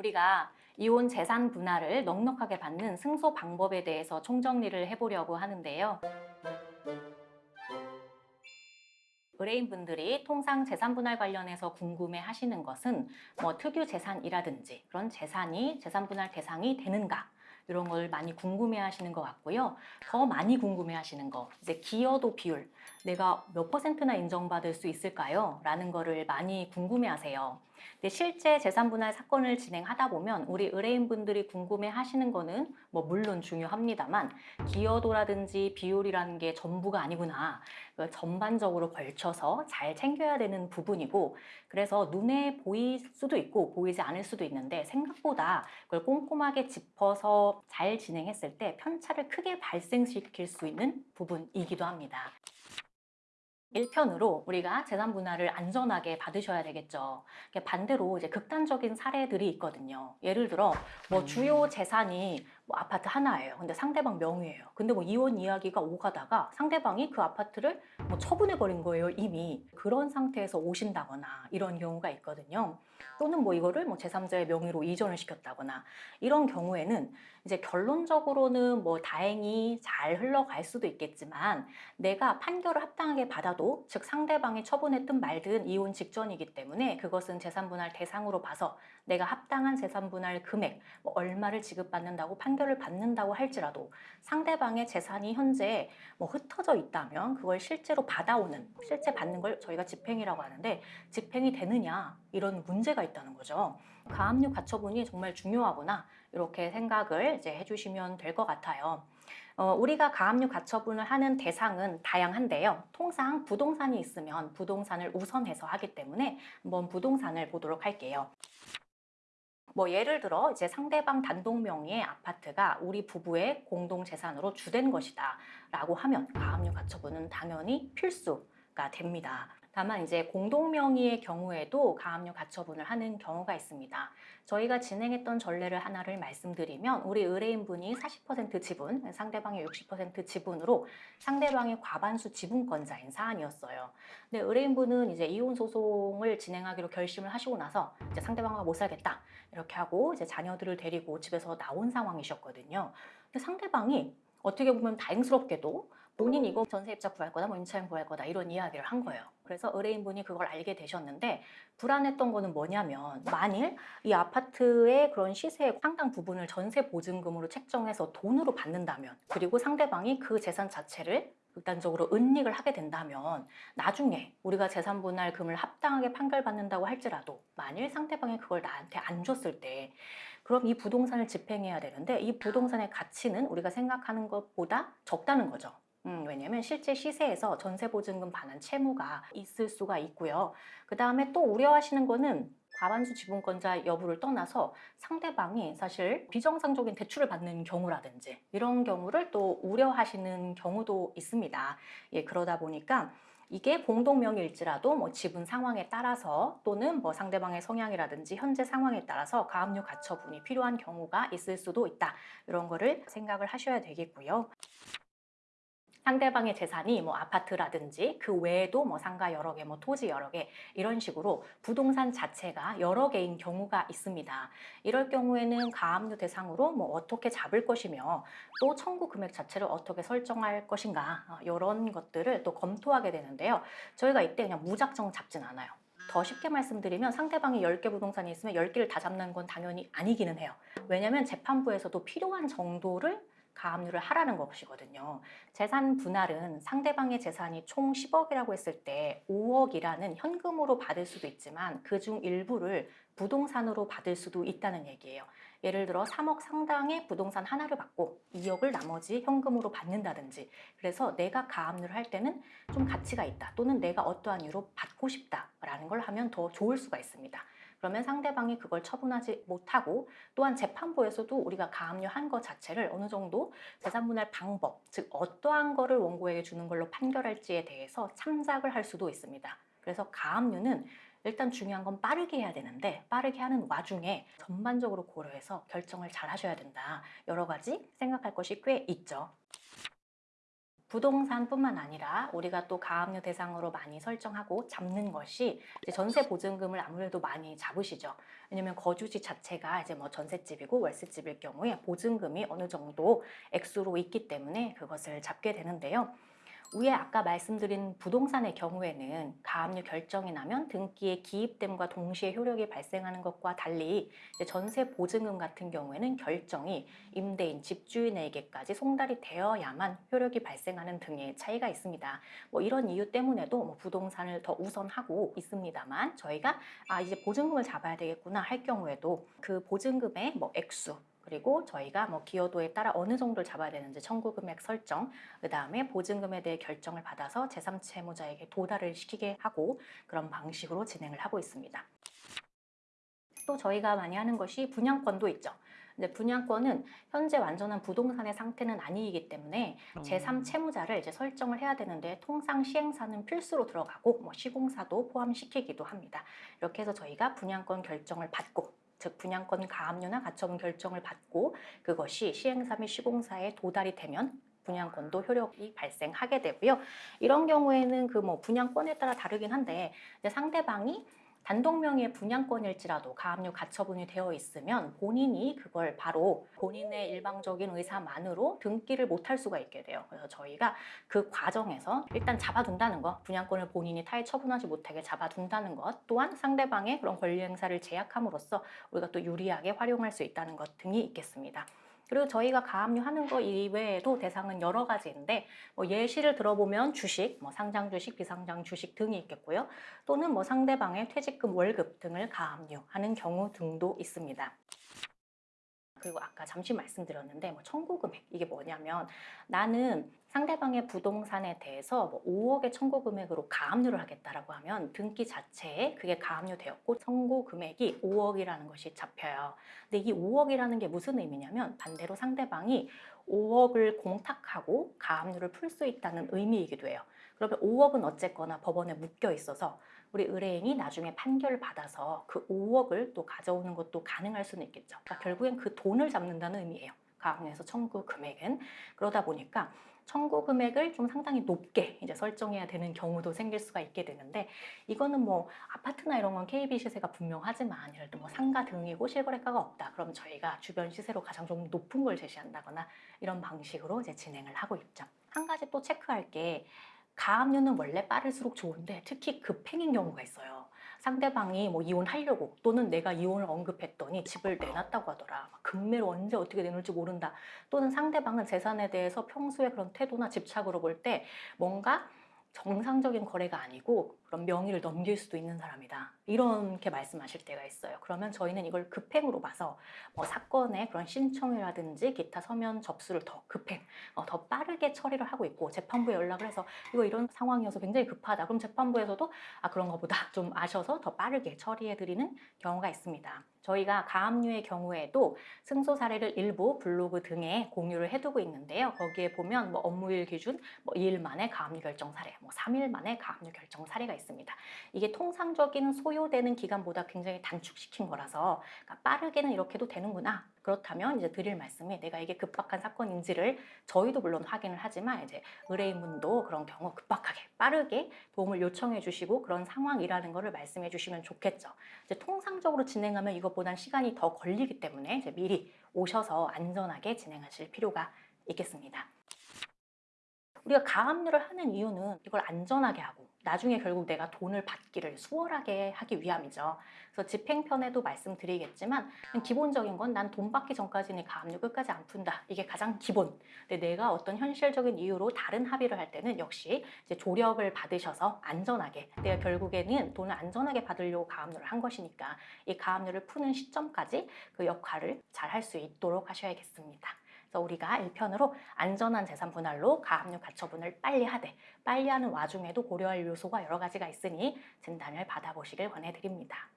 우리가 이혼 재산 분할을 넉넉하게 받는 승소 방법에 대해서 총정리를 해보려고 하는데요. 의뢰인분들이 통상 재산 분할 관련해서 궁금해 하시는 것은 뭐 특유 재산이라든지 그런 재산이 재산 분할 대상이 되는가 이런 걸 많이 궁금해 하시는 것 같고요. 더 많이 궁금해 하시는 거 이제 기여도 비율 내가 몇 퍼센트나 인정받을 수 있을까요? 라는 거를 많이 궁금해 하세요. 근데 실제 재산분할 사건을 진행하다 보면 우리 의뢰인분들이 궁금해 하시는 거는 뭐 물론 중요합니다만 기여도라든지 비율이라는 게 전부가 아니구나. 그 전반적으로 걸쳐서 잘 챙겨야 되는 부분이고 그래서 눈에 보일 수도 있고 보이지 않을 수도 있는데 생각보다 그걸 꼼꼼하게 짚어서 잘 진행했을 때 편차를 크게 발생시킬 수 있는 부분이기도 합니다. 1편으로 우리가 재산 분할을 안전하게 받으셔야 되겠죠. 반대로 이제 극단적인 사례들이 있거든요. 예를 들어 뭐 주요 재산이 뭐 아파트 하나예요. 근데 상대방 명의예요. 근데 뭐 이혼 이야기가 오가다가 상대방이 그 아파트를 뭐 처분해 버린 거예요. 이미 그런 상태에서 오신다거나 이런 경우가 있거든요. 또는 뭐 이거를 뭐 제3자의 명의로 이전을 시켰다거나 이런 경우에는 이제 결론적으로는 뭐 다행히 잘 흘러갈 수도 있겠지만 내가 판결을 합당하게 받아도 즉 상대방이 처분했든 말든 이혼 직전이기 때문에 그것은 재산분할 대상으로 봐서 내가 합당한 재산 분할 금액 뭐 얼마를 지급받는다고 판결을 받는다고 할지라도 상대방의 재산이 현재 뭐 흩어져 있다면 그걸 실제로 받아오는 실제 받는 걸 저희가 집행이라고 하는데 집행이 되느냐 이런 문제가 있다는 거죠. 가압류 가처분이 정말 중요하구나 이렇게 생각을 이제 해주시면 될 것 같아요. 어, 우리가 가압류 가처분을 하는 대상은 다양한데요. 통상 부동산이 있으면 부동산을 우선해서 하기 때문에 한번 부동산을 보도록 할게요. 뭐 예를 들어 이제 상대방 단독 명의의 아파트가 우리 부부의 공동 재산으로 주된 것이다 라고 하면 가압류 가처분은 당연히 필수 가 됩니다. 다만 이제 공동 명의의 경우에도 가압류 가처분을 하는 경우가 있습니다. 저희가 진행했던 전례를 하나를 말씀드리면 우리 의뢰인분이 40% 지분, 상대방의 60% 지분으로 상대방의 과반수 지분권자인 사안이었어요. 근데 의뢰인분은 이제 이혼 소송을 진행하기로 결심을 하시고 나서 이제 상대방과 못 살겠다 이렇게 하고 이제 자녀들을 데리고 집에서 나온 상황이셨거든요. 근데 상대방이 어떻게 보면 다행스럽게도 본인 이거 전세입자 구할 거다, 뭐 임차인 구할 거다 이런 이야기를 한 거예요. 그래서 의뢰인분이 그걸 알게 되셨는데 불안했던 거는 뭐냐면 만일 이 아파트의 그런 시세의 상당 부분을 전세 보증금으로 책정해서 돈으로 받는다면 그리고 상대방이 그 재산 자체를 극단적으로 은닉을 하게 된다면 나중에 우리가 재산 분할금을 합당하게 판결받는다고 할지라도 만일 상대방이 그걸 나한테 안 줬을 때 그럼 이 부동산을 집행해야 되는데 이 부동산의 가치는 우리가 생각하는 것보다 적다는 거죠. 음, 왜냐면 실제 시세에서 전세보증금 반환 채무가 있을 수가 있고요. 그 다음에 또 우려하시는 거는 과반수 지분권자 여부를 떠나서 상대방이 사실 비정상적인 대출을 받는 경우라든지 이런 경우를 또 우려하시는 경우도 있습니다. 예, 그러다 보니까 이게 공동명의일지라도 뭐 지분 상황에 따라서 또는 뭐 상대방의 성향이라든지 현재 상황에 따라서 가압류 가처분이 필요한 경우가 있을 수도 있다. 이런 거를 생각을 하셔야 되겠고요. 상대방의 재산이 뭐 아파트라든지 그 외에도 뭐 상가 여러 개, 뭐 토지 여러 개 이런 식으로 부동산 자체가 여러 개인 경우가 있습니다. 이럴 경우에는 가압류 대상으로 뭐 어떻게 잡을 것이며 또 청구 금액 자체를 어떻게 설정할 것인가 이런 어, 것들을 또 검토하게 되는데요. 저희가 이때 그냥 무작정 잡진 않아요. 더 쉽게 말씀드리면 상대방이 10개 부동산이 있으면 10개를 다 잡는 건 당연히 아니기는 해요. 왜냐하면 재판부에서도 필요한 정도를 가압류를 하라는 것이거든요. 재산 분할은 상대방의 재산이 총 10억이라고 했을 때 5억이라는 현금으로 받을 수도 있지만 그 중 일부를 부동산으로 받을 수도 있다는 얘기예요. 예를 들어 3억 상당의 부동산 하나를 받고 2억을 나머지 현금으로 받는다든지 그래서 내가 가압류를 할 때는 좀 가치가 있다 또는 내가 어떠한 이유로 받고 싶다라는 걸 하면 더 좋을 수가 있습니다. 그러면 상대방이 그걸 처분하지 못하고 또한 재판부에서도 우리가 가압류한 것 자체를 어느 정도 재산분할 방법, 즉 어떠한 거를 원고에게 주는 걸로 판결할지에 대해서 참작을 할 수도 있습니다. 그래서 가압류는 일단 중요한 건 빠르게 해야 되는데 빠르게 하는 와중에 전반적으로 고려해서 결정을 잘 하셔야 된다. 여러 가지 생각할 것이 꽤 있죠. 부동산뿐만 아니라 우리가 또 가압류 대상으로 많이 설정하고 잡는 것이 전세 보증금을 아무래도 많이 잡으시죠. 왜냐면 거주지 자체가 이제 뭐 전셋집이고 월세집일 경우에 보증금이 어느 정도 액수로 있기 때문에 그것을 잡게 되는데요. 위에 아까 말씀드린 부동산의 경우에는 가압류 결정이 나면 등기의 기입됨과 동시에 효력이 발생하는 것과 달리 전세 보증금 같은 경우에는 결정이 임대인, 집주인에게까지 송달이 되어야만 효력이 발생하는 등의 차이가 있습니다. 뭐 이런 이유 때문에도 뭐 부동산을 더 우선하고 있습니다만 저희가 아 이제 보증금을 잡아야 되겠구나 할 경우에도 그 보증금의 뭐 액수 그리고 저희가 뭐 기여도에 따라 어느 정도를 잡아야 되는지 청구 금액 설정, 그 다음에 보증금에 대해 결정을 받아서 제3채무자에게 도달을 시키게 하고 그런 방식으로 진행을 하고 있습니다. 또 저희가 많이 하는 것이 분양권도 있죠. 근데 분양권은 현재 완전한 부동산의 상태는 아니기 때문에 제3 채무자를 이제 설정을 해야 되는데 통상 시행사는 필수로 들어가고 뭐 시공사도 포함시키기도 합니다. 이렇게 해서 저희가 분양권 결정을 받고 즉 분양권 가압류나 가처분 결정을 받고 그것이 시행사 및 시공사에 도달이 되면 분양권도 효력이 발생하게 되고요. 이런 경우에는 그 뭐 분양권에 따라 다르긴 한데 상대방이 단독 명의의 분양권일지라도 가압류 가처분이 되어 있으면 본인이 그걸 바로 본인의 일방적인 의사만으로 등기를 못할 수가 있게 돼요. 그래서 저희가 그 과정에서 일단 잡아둔다는 것, 분양권을 본인이 타에 처분하지 못하게 잡아둔다는 것, 또한 상대방의 그런 권리 행사를 제약함으로써 우리가 또 유리하게 활용할 수 있다는 것 등이 있겠습니다. 그리고 저희가 가압류 하는 거 이외에도 대상은 여러 가지인데 뭐 예시를 들어보면 주식, 뭐 상장 주식, 비상장 주식 등이 있겠고요. 또는 뭐 상대방의 퇴직금, 월급 등을 가압류하는 경우 등도 있습니다. 그리고 아까 잠시 말씀드렸는데 뭐 청구 금액 이게 뭐냐면 나는 상대방의 부동산에 대해서 뭐 5억의 청구 금액으로 가압류를 하겠다라고 하면 등기 자체에 그게 가압류되었고 청구 금액이 5억이라는 것이 잡혀요. 근데 이 5억이라는 게 무슨 의미냐면 반대로 상대방이 5억을 공탁하고 가압류를 풀 수 있다는 의미이기도 해요. 그러면 5억은 어쨌거나 법원에 묶여 있어서 우리 의뢰인이 나중에 판결을 받아서 그 5억을 또 가져오는 것도 가능할 수는 있겠죠. 그러니까 결국엔 그 돈을 잡는다는 의미예요. 가압류에서 청구 금액은 그러다 보니까 청구 금액을 좀 상당히 높게 이제 설정해야 되는 경우도 생길 수가 있게 되는데 이거는 뭐 아파트나 이런 건 KB 시세가 분명하지만 예를 들어 뭐 상가 등이고 실거래가가 없다 그럼 저희가 주변 시세로 가장 좀 높은 걸 제시한다거나 이런 방식으로 이제 진행을 하고 있죠. 한 가지 또 체크할 게 가압류는 원래 빠를수록 좋은데 특히 급행인 경우가 있어요. 상대방이 뭐 이혼하려고 또는 내가 이혼을 언급했더니 집을 내놨다고 하더라. 금매로 언제 어떻게 내놓을지 모른다. 또는 상대방은 재산에 대해서 평소에 그런 태도나 집착으로 볼 때 뭔가 정상적인 거래가 아니고 그런 명의를 넘길 수도 있는 사람이다. 이렇게 말씀하실 때가 있어요. 그러면 저희는 이걸 급행으로 봐서 뭐 사건의 그런 신청이라든지 기타 서면 접수를 더 급행, 어, 더 빠르게 처리를 하고 있고 재판부에 연락을 해서 이거 이런 상황이어서 굉장히 급하다. 그럼 재판부에서도 아 그런 것보다 좀 아셔서 더 빠르게 처리해드리는 경우가 있습니다. 저희가 가압류의 경우에도 승소 사례를 일부 블로그 등에 공유를 해두고 있는데요. 거기에 보면 뭐 업무일 기준 뭐 2일 만에 가압류 결정 사례, 뭐 3일 만에 가압류 결정 사례가 있습니다. 이게 통상적인 소요되는 기간보다 굉장히 단축시킨 거라서 그러니까 빠르게는 이렇게도 되는구나. 그렇다면 이제 드릴 말씀이 내가 이게 급박한 사건인지를 저희도 물론 확인을 하지만 이제 의뢰인분도 그런 경우 급박하게 빠르게 도움을 요청해 주시고 그런 상황이라는 것을 말씀해 주시면 좋겠죠. 이제 통상적으로 진행하면 이것보단 시간이 더 걸리기 때문에 이제 미리 오셔서 안전하게 진행하실 필요가 있겠습니다. 우리가 가압류를 하는 이유는 이걸 안전하게 하고 나중에 결국 내가 돈을 받기를 수월하게 하기 위함이죠. 그래서 집행편에도 말씀드리겠지만 기본적인 건 난 돈 받기 전까지는 가압류 끝까지 안 푼다. 이게 가장 기본. 근데 내가 어떤 현실적인 이유로 다른 합의를 할 때는 역시 이제 조력을 받으셔서 안전하게 내가 결국에는 돈을 안전하게 받으려고 가압류를 한 것이니까 이 가압류를 푸는 시점까지 그 역할을 잘 할 수 있도록 하셔야겠습니다. 그래서 우리가 1편으로 안전한 재산 분할로 가압류 가처분을 빨리 하되 빨리 하는 와중에도 고려할 요소가 여러 가지가 있으니 진단을 받아보시길 권해드립니다.